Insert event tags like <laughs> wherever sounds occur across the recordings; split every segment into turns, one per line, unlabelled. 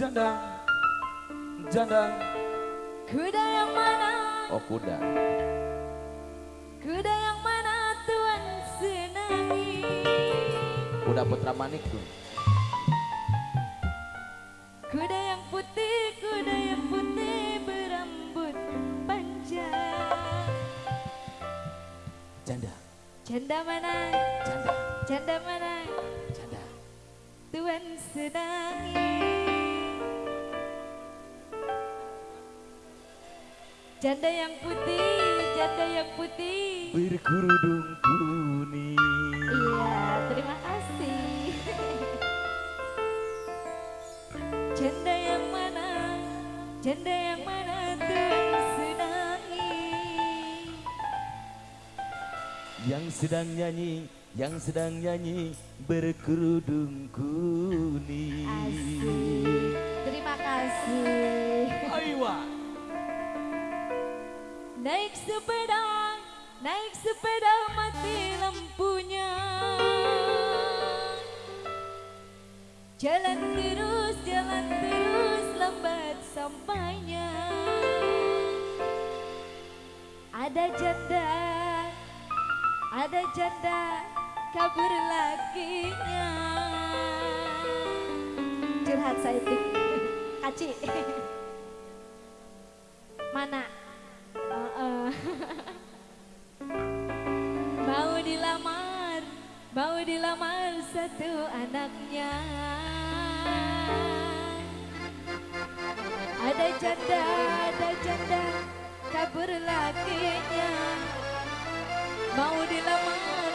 Janda, janda.
Kuda yang mana?
Oh kuda.
Kuda yang mana Tuhan senangi?
Kuda putra manik tuh.
Kuda yang putih, kuda yang putih berambut panjang.
Janda,
Janda mana?
janda,
Janda mana?
janda.
Tuhan senangi. Janda yang putih, janda yang putih.
Berkerudung kuning.
Iya, terima kasih. <laughs> Janda yang mana? Janda yang mana Tuhan senangi?
Yang sedang nyanyi, yang sedang nyanyi berkerudung kuning.
Asik. Terima kasih.
Aywa.
Naik sepeda, naik sepeda mati lampunya. Jalan terus, jalan terus lambat sampainya. Ada janda, ada janda kabur lakinya. Curhat saya Kaci. <laughs> Mana? <laughs> Mau dilamar, mau dilamar satu anaknya. Ada janda, ada janda, kabur lakinya. Mau dilamar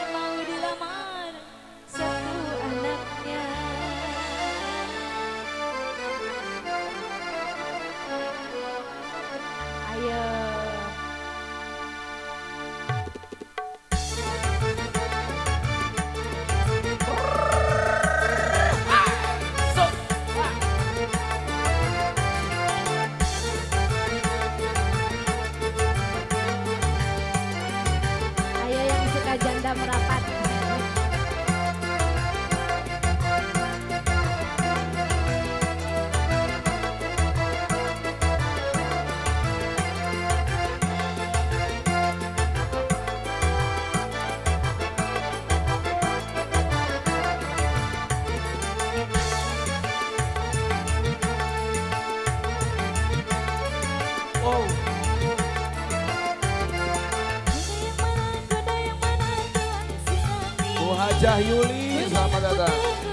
senangi.
Bu Hajah Yuli, selamat datang.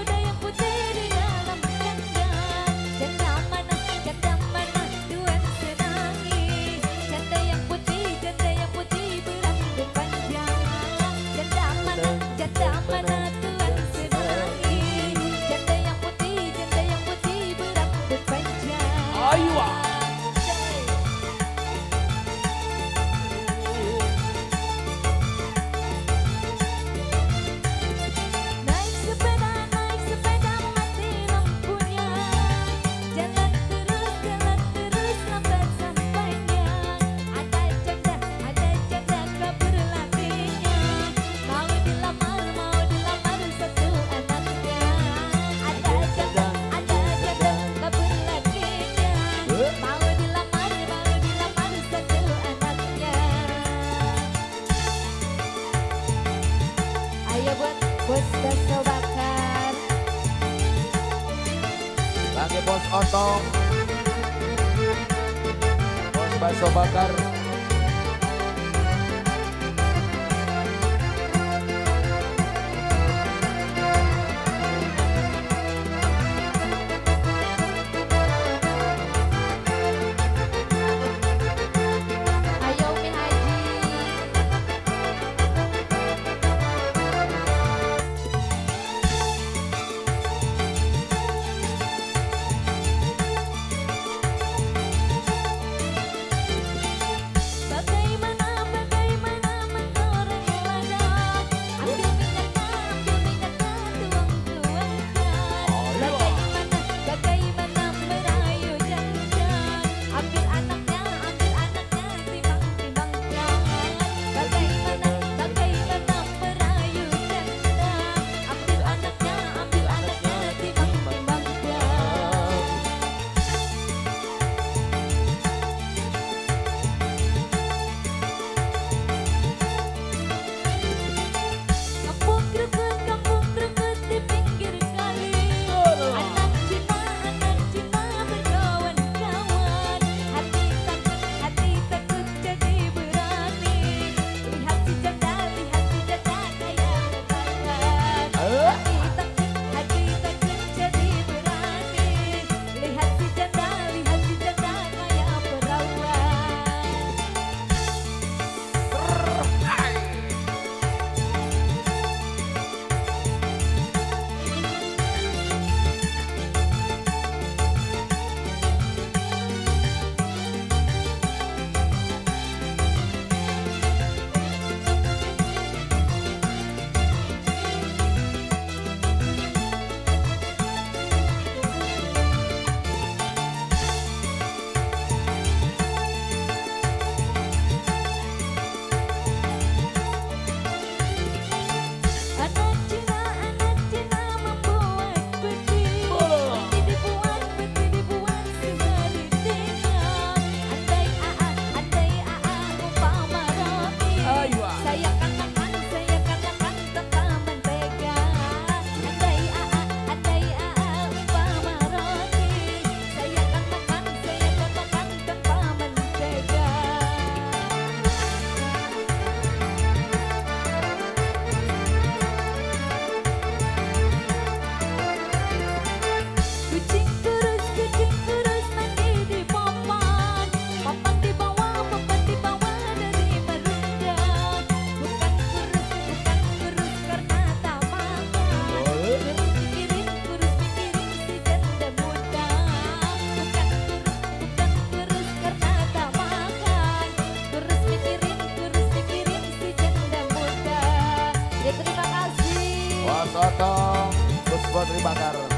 Bos bakso bakar
Lagi bos otong. Bos bakso bakar. Bos Otong, Bos Potri Bakar.